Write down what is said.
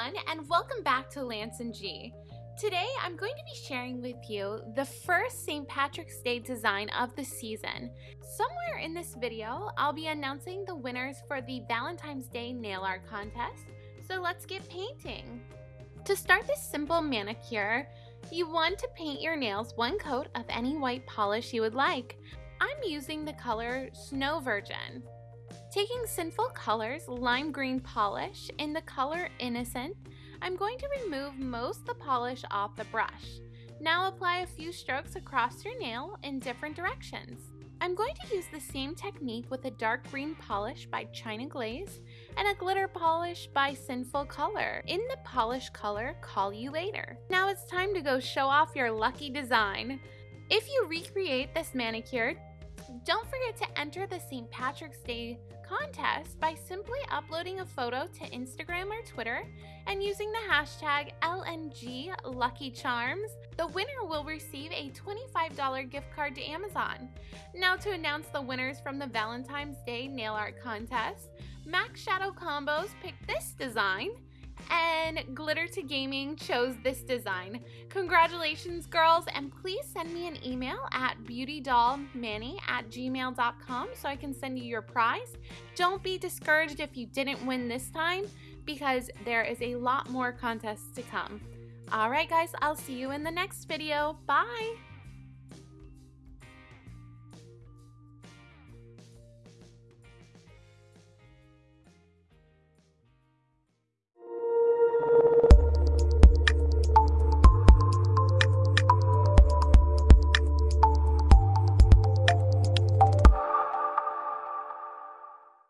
everyone and welcome back to Lance and G. Today I'm going to be sharing with you the first St. Patrick's Day design of the season. Somewhere in this video I'll be announcing the winners for the Valentine's Day nail art contest, so let's get painting. To start this simple manicure, you want to paint your nails one coat of any white polish you would like. I'm using the color Snow Virgin. Taking Sinful Colors Lime Green Polish in the color Innocent, I'm going to remove most the polish off the brush. Now apply a few strokes across your nail in different directions. I'm going to use the same technique with a dark green polish by China Glaze and a glitter polish by Sinful Color in the polish color Call You Later. Now it's time to go show off your lucky design. If you recreate this manicure, don't forget to enter the St. Patrick's Day contest by simply uploading a photo to Instagram or Twitter and using the hashtag LNGLuckyCharms. The winner will receive a $25 gift card to Amazon. Now to announce the winners from the Valentine's Day nail art contest, Max Shadow Combos picked this design and Glitter to Gaming chose this design. Congratulations, girls, and please send me an email at beautydollmanny at gmail.com so I can send you your prize. Don't be discouraged if you didn't win this time because there is a lot more contests to come. Alright guys, I'll see you in the next video. Bye!